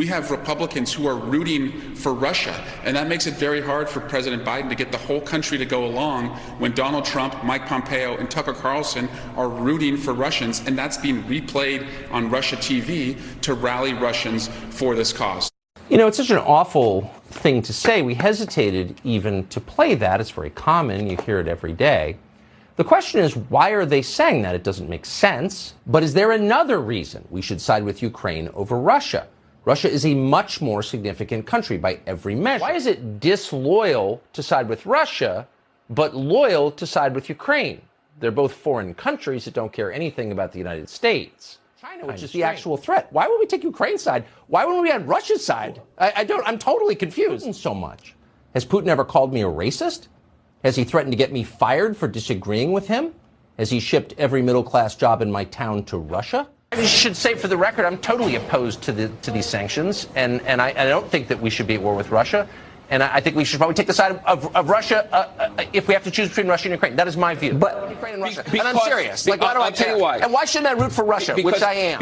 We have Republicans who are rooting for Russia, and that makes it very hard for President Biden to get the whole country to go along when Donald Trump, Mike Pompeo, and Tucker Carlson are rooting for Russians, and that's being replayed on Russia TV to rally Russians for this cause. You know, it's such an awful thing to say. We hesitated even to play that. It's very common, you hear it every day. The question is, why are they saying that? It doesn't make sense. But is there another reason we should side with Ukraine over Russia? Russia is a much more significant country by every measure. Why is it disloyal to side with Russia, but loyal to side with Ukraine? They're both foreign countries that don't care anything about the United States. China, which is the actual threat. Why would we take Ukraine's side? Why wouldn't we on Russia's side? I, I don't. I'm totally confused. So much. Has Putin ever called me a racist? Has he threatened to get me fired for disagreeing with him? Has he shipped every middle class job in my town to Russia? I should say, for the record, I'm totally opposed to the to these sanctions, and and I, I don't think that we should be at war with Russia. And I, I think we should probably take the side of, of, of Russia uh, uh, if we have to choose between Russia and Ukraine. That is my view. But Ukraine and Russia. because, and I'm serious. Like, why do I'll I tell care? you why. And why shouldn't I root for Russia, Because- which I am?